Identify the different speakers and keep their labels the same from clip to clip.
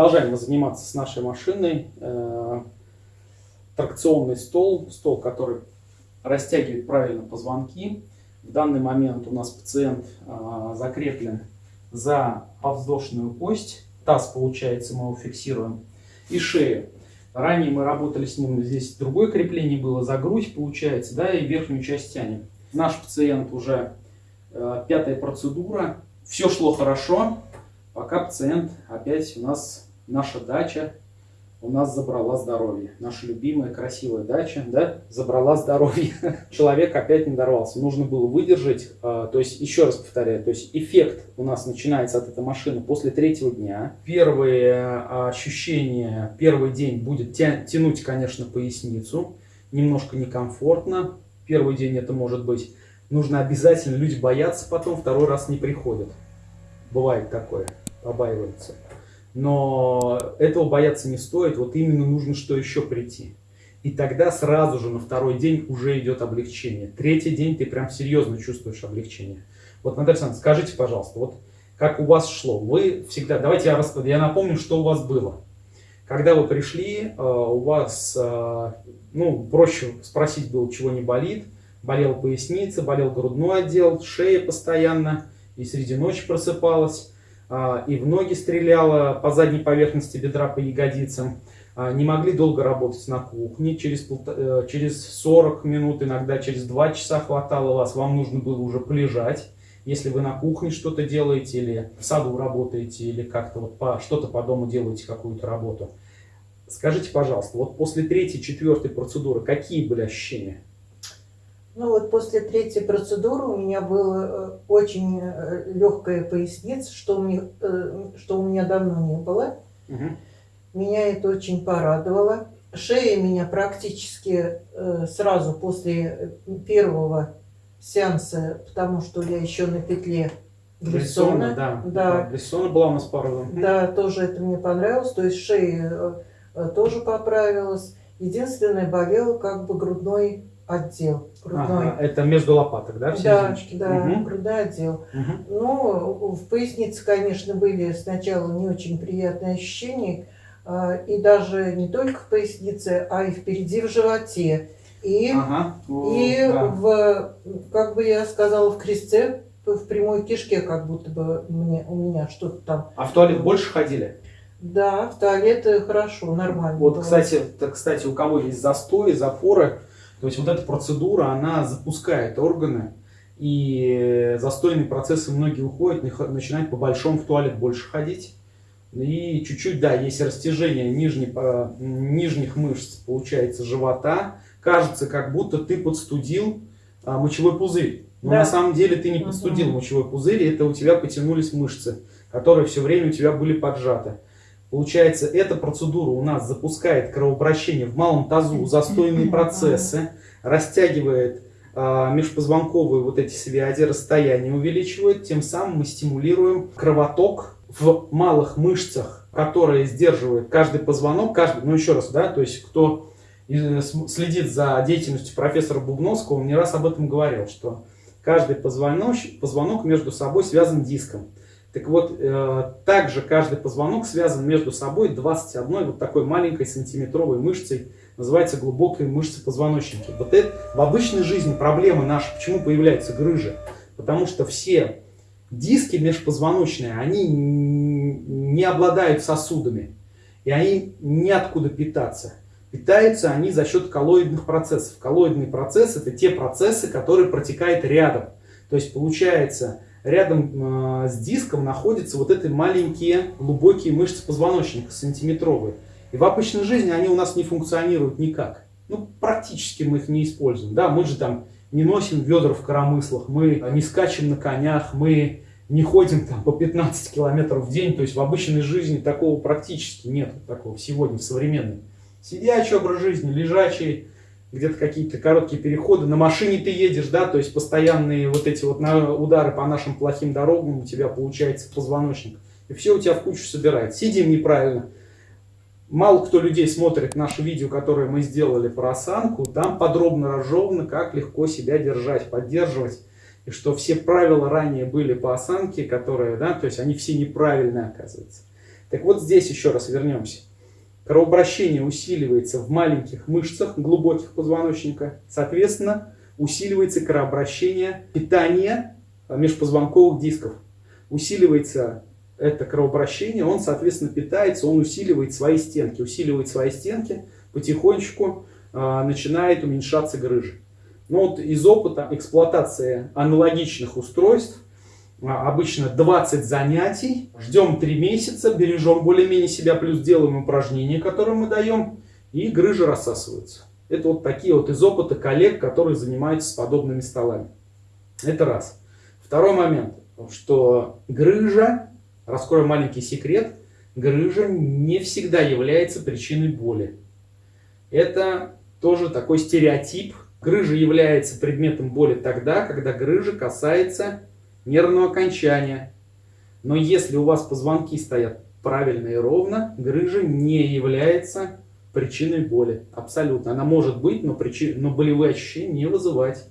Speaker 1: Продолжаем мы заниматься с нашей машиной. Э, тракционный стол, стол, который растягивает правильно позвонки. В данный момент у нас пациент э, закреплен за подвздошную кость. Таз, получается, мы его фиксируем. И шею. Ранее мы работали с ним, здесь другое крепление было за грудь, получается, да, и верхнюю часть тянем. Наш пациент уже э, пятая процедура. Все шло хорошо, пока пациент опять у нас, наша дача, у нас забрала здоровье. Наша любимая красивая дача, да, забрала здоровье. Человек опять не дорвался. Нужно было выдержать, э, то есть, еще раз повторяю, то есть эффект у нас начинается от этой машины после третьего дня. Первые э, ощущения, первый день будет тя тянуть, конечно, поясницу. Немножко некомфортно. Первый день это может быть. Нужно обязательно, люди боятся потом, второй раз не приходят. Бывает такое, побаиваются. Но этого бояться не стоит, вот именно нужно что еще прийти. И тогда сразу же на второй день уже идет облегчение. Третий день ты прям серьезно чувствуешь облегчение. Вот, Наталья Александровна, скажите, пожалуйста, вот как у вас шло? Вы всегда, давайте я, рас... я напомню, что у вас было. Когда вы пришли, э, у вас, э, ну, проще спросить было, чего не болит. Болела поясница, болел грудной отдел, шея постоянно, и среди ночи просыпалась. А, и в ноги стреляла по задней поверхности бедра, по ягодицам. А, не могли долго работать на кухне, через, э, через 40 минут, иногда через 2 часа хватало вас, вам нужно было уже полежать. Если вы на кухне что-то делаете, или в саду работаете, или как-то вот по, что-то по дому делаете, какую-то работу. Скажите, пожалуйста, вот после третьей, четвертой процедуры какие были ощущения?
Speaker 2: Ну вот после третьей процедуры у меня была э, очень э, легкая поясница, что у меня, э, что у меня давно не было. Угу. Меня это очень порадовало. Шея меня практически сразу после первого сеанса, потому что я еще на петле
Speaker 1: Брессона, да. Да. Брессона была у нас пару.
Speaker 2: Да, тоже это мне понравилось. То есть шея тоже поправилась. Единственное, болела как бы грудной отдел.
Speaker 1: Грудной. Ага, это между лопаток, да,
Speaker 2: в Да, да угу. грудной отдел. Угу. Ну, в пояснице, конечно, были сначала не очень приятные ощущения, а, и даже не только в пояснице, а и впереди в животе. И, ага. и да. в, как бы я сказала, в крестце, в прямой кишке, как будто бы мне, у меня что-то там.
Speaker 1: А в туалет больше ходили?
Speaker 2: Да, в туалет хорошо, нормально.
Speaker 1: Вот, было. кстати, кстати, у кого есть застой, запоры, то есть вот эта процедура, она запускает органы, и застойные процессы многие уходят, начинают по большому в туалет больше ходить. И чуть-чуть, да, есть растяжение нижних, нижних мышц, получается, живота. Кажется, как будто ты подстудил а, мочевой пузырь. Но да. на самом деле ты не подстудил угу. мочевой пузырь, это у тебя потянулись мышцы, которые все время у тебя были поджаты. Получается, эта процедура у нас запускает кровообращение в малом тазу, застойные процессы, растягивает э, межпозвонковые вот эти связи, расстояние увеличивает, тем самым мы стимулируем кровоток в малых мышцах, которые сдерживают каждый позвонок, каждый, ну еще раз, да, то есть кто следит за деятельностью профессора Бубновского, он не раз об этом говорил, что каждый позвонок, позвонок между собой связан диском. Так вот, э, также каждый позвонок связан между собой 21 вот такой маленькой сантиметровой мышцей, называется глубокой мышцы позвоночника. Вот это в обычной жизни проблема наша, почему появляются грыжи? Потому что все диски межпозвоночные, они не обладают сосудами, и они неоткуда питаться. Питаются они за счет коллоидных процессов. Коллоидный процесс это те процессы, которые протекают рядом. То есть получается, рядом э, с диском находятся вот эти маленькие глубокие мышцы позвоночника, сантиметровые. И в обычной жизни они у нас не функционируют никак. Ну, практически мы их не используем. Да, мы же там не носим ведра в коромыслах, мы не скачем на конях, мы не ходим там по 15 километров в день. То есть в обычной жизни такого практически нет, такого сегодня, в современной. Сидячий образ жизни, лежачий, где-то какие-то короткие переходы. На машине ты едешь, да, то есть постоянные вот эти вот удары по нашим плохим дорогам у тебя получается позвоночник. И все у тебя в кучу собирает. Сидим неправильно. Мало кто людей смотрит наше видео, которое мы сделали про осанку. Там подробно разжевано, как легко себя держать, поддерживать. И что все правила ранее были по осанке, которые, да, то есть они все неправильные оказываются. Так вот здесь еще раз вернемся. Кровообращение усиливается в маленьких мышцах глубоких позвоночника. Соответственно, усиливается кровообращение питания межпозвонковых дисков. Усиливается это кровообращение, он, соответственно, питается, он усиливает свои стенки. Усиливает свои стенки, потихонечку э, начинает уменьшаться грыжа. Но вот из опыта эксплуатации аналогичных устройств обычно 20 занятий, ждем 3 месяца, бережем более-менее себя, плюс делаем упражнения, которые мы даем, и грыжи рассасываются. Это вот такие вот из опыта коллег, которые занимаются с подобными столами. Это раз. Второй момент, что грыжа, раскрою маленький секрет, грыжа не всегда является причиной боли. Это тоже такой стереотип. Грыжа является предметом боли тогда, когда грыжа касается нервного окончания. Но если у вас позвонки стоят правильно и ровно, грыжа не является причиной боли. Абсолютно. Она может быть, но, причин, но болевые ощущения не вызывать.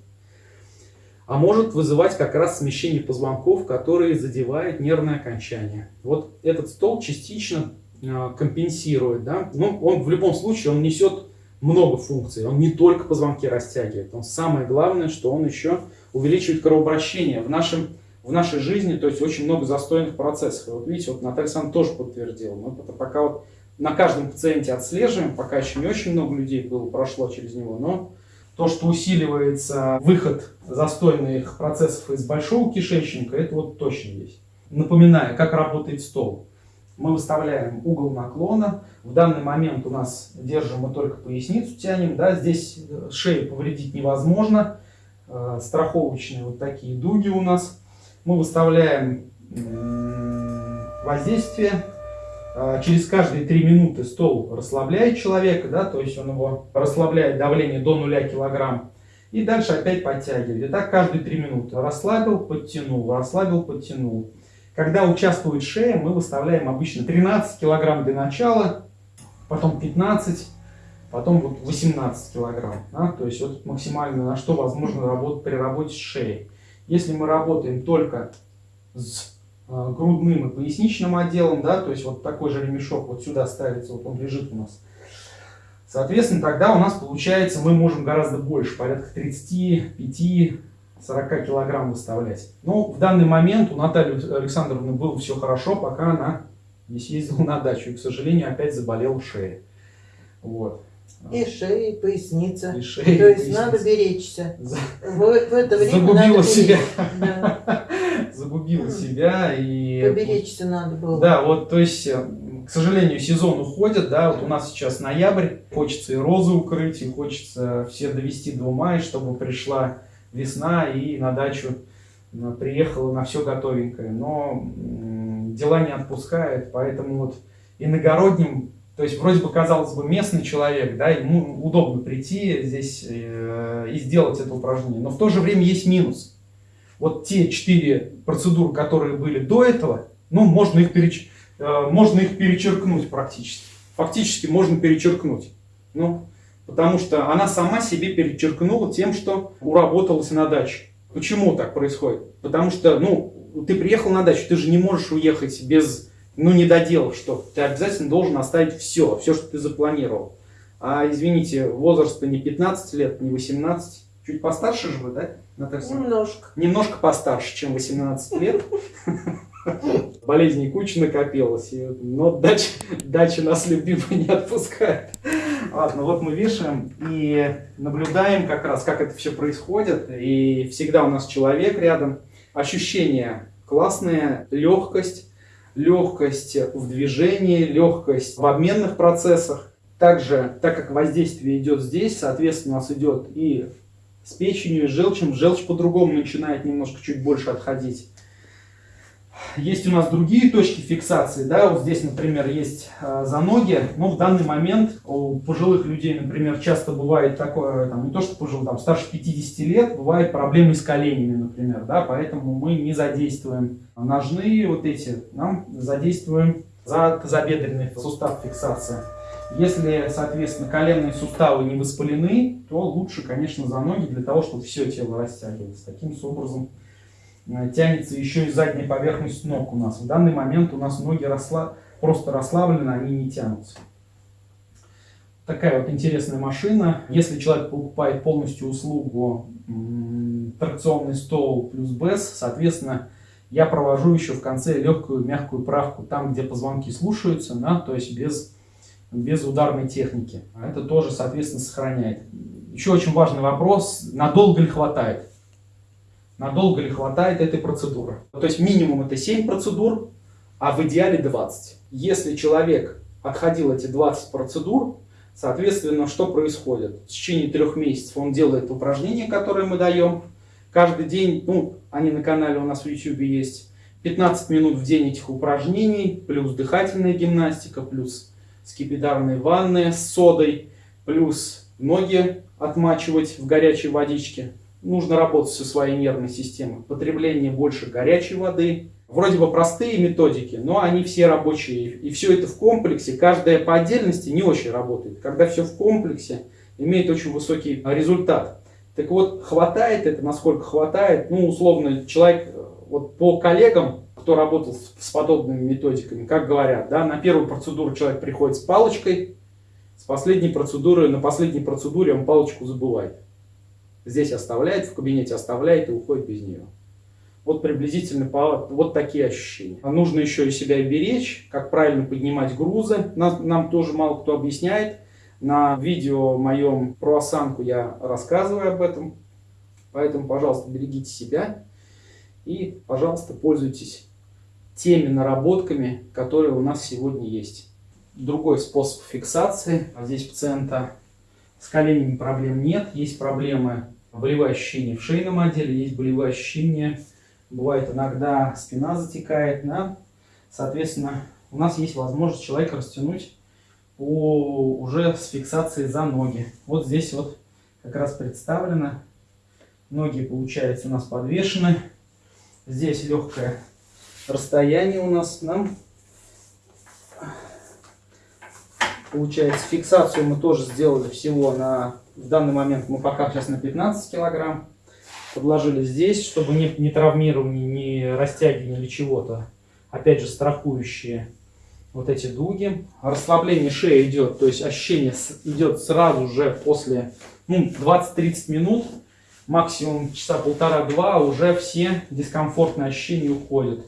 Speaker 1: А может вызывать как раз смещение позвонков, которые задевают нервное окончание. Вот этот стол частично э, компенсирует. Да? Но он в любом случае он несет много функций. Он не только позвонки растягивает. Он самое главное, что он еще увеличивает кровообращение. В нашем в нашей жизни, то есть очень много застойных процессов. И вот видите, вот Наталья Александровна тоже подтвердила. Мы пока вот на каждом пациенте отслеживаем, пока еще не очень много людей было, прошло через него, но то, что усиливается выход застойных процессов из большого кишечника, это вот точно есть. Напоминаю, как работает стол. Мы выставляем угол наклона. В данный момент у нас держим мы только поясницу тянем. Да, здесь шею повредить невозможно. Э, страховочные вот такие дуги у нас мы выставляем воздействие. А, через каждые 3 минуты стол расслабляет человека, да, то есть он его расслабляет давление до 0 килограмм. И дальше опять подтягивает. И так каждые 3 минуты. Расслабил, подтянул, расслабил, подтянул. Когда участвует шея, мы выставляем обычно 13 килограмм для начала, потом 15, потом вот 18 килограмм. Да? То есть вот максимально на что возможно работать при работе с шеей. Если мы работаем только с э, грудным и поясничным отделом, да, то есть вот такой же ремешок вот сюда ставится, вот он лежит у нас. Соответственно, тогда у нас получается, мы можем гораздо больше, порядка 35-40 килограмм выставлять. Но в данный момент у Натальи Александровны было все хорошо, пока она не съездила на дачу. И, к сожалению, опять заболела шея. Вот.
Speaker 2: И шея, и поясница.
Speaker 1: И шея,
Speaker 2: То
Speaker 1: и
Speaker 2: есть
Speaker 1: поясница.
Speaker 2: надо беречься.
Speaker 1: За-
Speaker 2: В, в это время
Speaker 1: Загубила
Speaker 2: надо
Speaker 1: себя.
Speaker 2: Да.
Speaker 1: Загубила себя и...
Speaker 2: Поберечься надо было.
Speaker 1: Да, вот, то есть, э, к сожалению, сезон уходит, да, вот у нас сейчас ноябрь, хочется и розы укрыть, и хочется все довести до мая, чтобы пришла весна и на дачу приехала на все готовенькое. Но дела не отпускают, поэтому вот иногородним, то есть вроде бы, казалось бы, местный человек, да, ему удобно прийти здесь э, и сделать это упражнение, но в то же время есть минус. Вот те четыре процедуры, которые были до этого, ну, можно их, переч... э, можно их перечеркнуть практически. Фактически можно перечеркнуть. Ну, потому что она сама себе перечеркнула тем, что уработалась на даче. Почему так происходит? Потому что, ну, ты приехал на дачу, ты же не можешь уехать без, ну, не доделав что Ты обязательно должен оставить все, все, что ты запланировал. А, извините, возраст не 15 лет, не 18, чуть постарше же вы, да, Наталья?
Speaker 2: Немножко.
Speaker 1: немножко постарше, чем 18 лет. Болезней куча накопилось, но дача, дача нас любимая не отпускает. Ладно, вот мы вешаем и наблюдаем как раз, как это все происходит. И всегда у нас человек рядом. Ощущения классные, легкость, легкость в движении, легкость в обменных процессах. Также, так как воздействие идет здесь, соответственно, у нас идет и с печенью, и с желчем. Желчь по-другому начинает немножко чуть больше отходить. Есть у нас другие точки фиксации, да, вот здесь, например, есть э, за ноги, но в данный момент у пожилых людей, например, часто бывает такое, там, не то что пожилых, там, старше 50 лет, бывают проблемы с коленями, например, да, поэтому мы не задействуем ножные вот эти, нам задействуем за тазобедренный сустав фиксация. Если, соответственно, коленные суставы не воспалены, то лучше, конечно, за ноги для того, чтобы все тело растягивалось. Таким образом тянется еще и задняя поверхность ног у нас. В данный момент у нас ноги расла... просто расслаблены, они не тянутся. Такая вот интересная машина. Если человек покупает полностью услугу тракционный стол плюс БЭС, соответственно, я провожу еще в конце легкую мягкую правку там, где позвонки слушаются, да, то есть без, без ударной техники. Это тоже, соответственно, сохраняет. Еще очень важный вопрос, надолго ли хватает? Надолго ли хватает этой процедуры? То есть минимум это 7 процедур, а в идеале 20. Если человек отходил эти 20 процедур, соответственно, что происходит? В течение трех месяцев он делает упражнения, которые мы даем. Каждый день, ну, они на канале у нас в YouTube есть, 15 минут в день этих упражнений, плюс дыхательная гимнастика, плюс скипидарные ванны с содой, плюс ноги отмачивать в горячей водичке. Нужно работать со своей нервной системой. Потребление больше горячей воды, Вроде бы простые методики, но они все рабочие. И все это в комплексе, каждая по отдельности не очень работает. Когда все в комплексе, имеет очень высокий результат. Так вот, хватает это, насколько хватает, ну, условно, человек, вот по коллегам, кто работал с подобными методиками, как говорят, да, на первую процедуру человек приходит с палочкой, с последней процедуры, на последней процедуре он палочку забывает. Здесь оставляет, в кабинете оставляет и уходит без нее. Вот приблизительно вот такие ощущения. А нужно еще и себя беречь, как правильно поднимать грузы. Нам, нам тоже мало кто объясняет. На видео моем про осанку я рассказываю об этом. Поэтому, пожалуйста, берегите себя. И, пожалуйста, пользуйтесь теми наработками, которые у нас сегодня есть. Другой способ фиксации. А здесь пациента с коленями проблем нет. Есть проблемы болевые ощущения в шейном отделе, есть болевые ощущения Бывает иногда спина затекает, да? Соответственно, у нас есть возможность человека растянуть по, уже с фиксацией за ноги. Вот здесь вот как раз представлено. Ноги, получается, у нас подвешены. Здесь легкое расстояние у нас. Да? Получается, фиксацию мы тоже сделали всего на... В данный момент мы пока сейчас на 15 килограмм подложили здесь, чтобы не, не травмирование, не растягивание или чего-то. Опять же, страхующие вот эти дуги. Расслабление шеи идет, то есть ощущение идет сразу же после ну, 20-30 минут, максимум часа полтора-два, уже все дискомфортные ощущения уходят.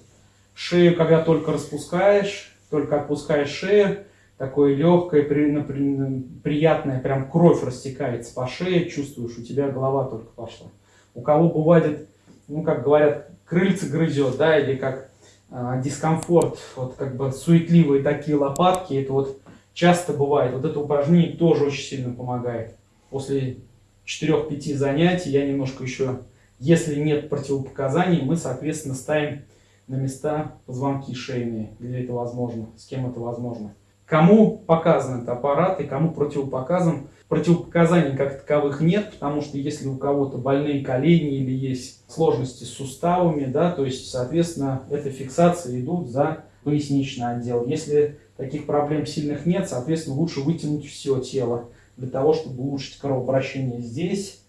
Speaker 1: Шею, когда только распускаешь, только отпускаешь шею, такое легкое, при, при, приятное, прям кровь растекается по шее, чувствуешь, у тебя голова только пошла у кого бывает, ну, как говорят, крыльца грызет, да, или как э, дискомфорт, вот как бы суетливые такие лопатки, это вот часто бывает. Вот это упражнение тоже очень сильно помогает. После 4-5 занятий я немножко еще, если нет противопоказаний, мы, соответственно, ставим на места позвонки шейные, где это возможно, с кем это возможно. Кому показан этот аппарат и кому противопоказан, Противопоказаний как таковых нет, потому что если у кого-то больные колени или есть сложности с суставами, да, то есть, соответственно, эта фиксация идут за поясничный отдел. Если таких проблем сильных нет, соответственно, лучше вытянуть все тело для того, чтобы улучшить кровообращение здесь,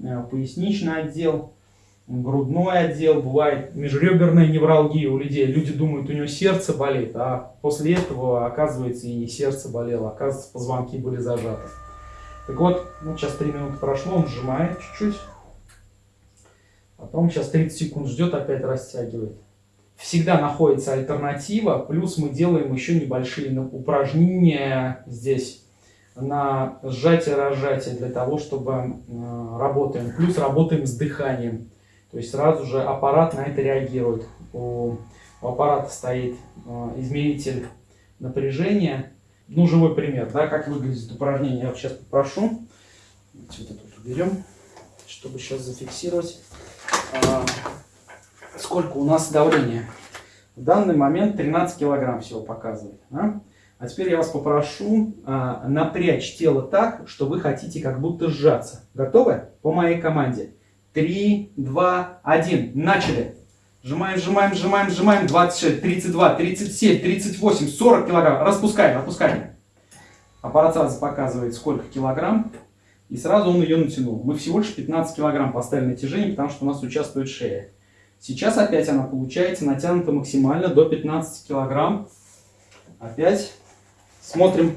Speaker 1: э, поясничный отдел, грудной отдел, бывает межреберная невралгия у людей. Люди думают, у него сердце болит, а после этого, оказывается, и не сердце болело, оказывается, позвонки были зажаты. Так вот, ну, сейчас 3 минуты прошло, он сжимает чуть-чуть. Потом сейчас 30 секунд ждет, опять растягивает. Всегда находится альтернатива, плюс мы делаем еще небольшие упражнения здесь на сжатие-разжатие для того, чтобы э, работаем. Плюс работаем с дыханием. То есть сразу же аппарат на это реагирует. У, у аппарата стоит э, измеритель напряжения ну, живой пример, да, как выглядит упражнение. Я вот сейчас попрошу. Вот это тут уберем, чтобы сейчас зафиксировать. А, сколько у нас давления? В данный момент 13 килограмм всего показывает. Да? А теперь я вас попрошу а, напрячь тело так, что вы хотите как будто сжаться. Готовы? По моей команде. 3, 2, 1. Начали. Сжимаем, сжимаем, сжимаем, сжимаем. 26, 32, 37, 38, 40 килограмм. Распускаем, отпускаем. Аппарат сразу показывает, сколько килограмм. И сразу он ее натянул. Мы всего лишь 15 килограмм поставили натяжение, потому что у нас участвует шея. Сейчас опять она получается натянута максимально до 15 килограмм. Опять. Смотрим.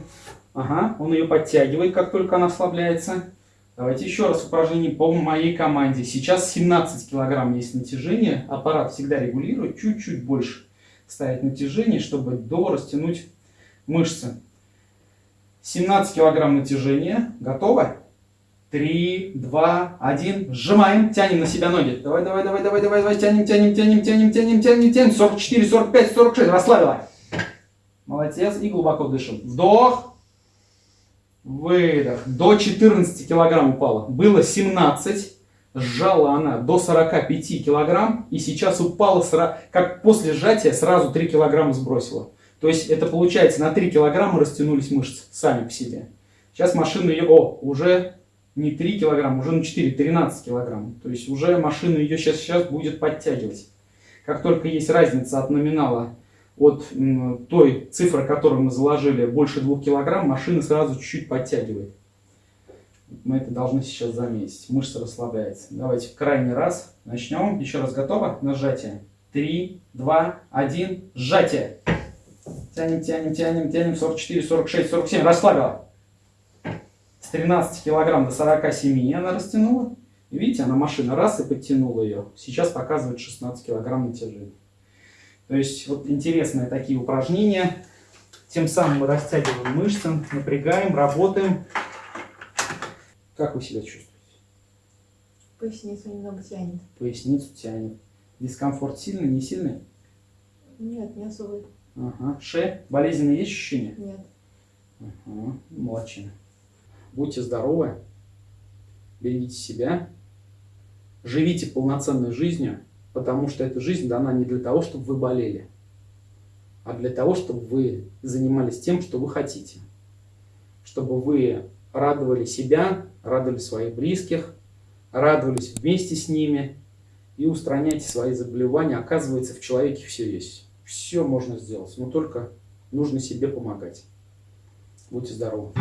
Speaker 1: Ага, он ее подтягивает, как только она ослабляется. Давайте еще раз упражнение по моей команде. Сейчас 17 килограмм есть натяжение. Аппарат всегда регулирует, чуть-чуть больше ставить натяжение, чтобы до растянуть мышцы. 17 килограмм натяжения. Готово? 3, 2, 1. Сжимаем, тянем на себя ноги. Давай, давай, давай, давай, давай, давай. Тянем, тянем, тянем, тянем, тянем, тянем, тянем. 44, 45, 46. Расслабила. Молодец. И глубоко дышим. Вдох. Выдох. До 14 килограмм упала. Было 17. Сжала она до 45 килограмм. И сейчас упала, как после сжатия, сразу 3 килограмма сбросила. То есть это получается на 3 килограмма растянулись мышцы сами по себе. Сейчас машина ее, о, уже не 3 килограмма, уже на 4, 13 килограмм. То есть уже машина ее сейчас, сейчас будет подтягивать. Как только есть разница от номинала, от той цифры, которую мы заложили, больше 2 килограмм, машина сразу чуть-чуть подтягивает. Мы это должны сейчас заметить. Мышца расслабляется. Давайте в крайний раз начнем. Еще раз готово? Нажатие. 3, 2, 1, сжатие. Тянем, тянем, тянем, тянем. 44, 46, 47. Расслабила. 13 килограмм до 47 она растянула. видите, она машина раз и подтянула ее. Сейчас показывает 16 килограмм натяжения. То есть вот интересные такие упражнения. Тем самым мы растягиваем мышцы, напрягаем, работаем. Как вы себя чувствуете?
Speaker 2: Поясницу немного тянет.
Speaker 1: Поясницу тянет. Дискомфорт сильный, не сильный?
Speaker 2: Нет, не особо.
Speaker 1: Ага. Шея? Болезненные есть ощущения?
Speaker 2: Нет.
Speaker 1: Ага. Молодчина. Будьте здоровы, берегите себя, живите полноценной жизнью, потому что эта жизнь дана не для того, чтобы вы болели, а для того, чтобы вы занимались тем, что вы хотите. Чтобы вы радовали себя, радовали своих близких, радовались вместе с ними и устраняйте свои заболевания. Оказывается, в человеке все есть. Все можно сделать, но только нужно себе помогать. Будьте здоровы!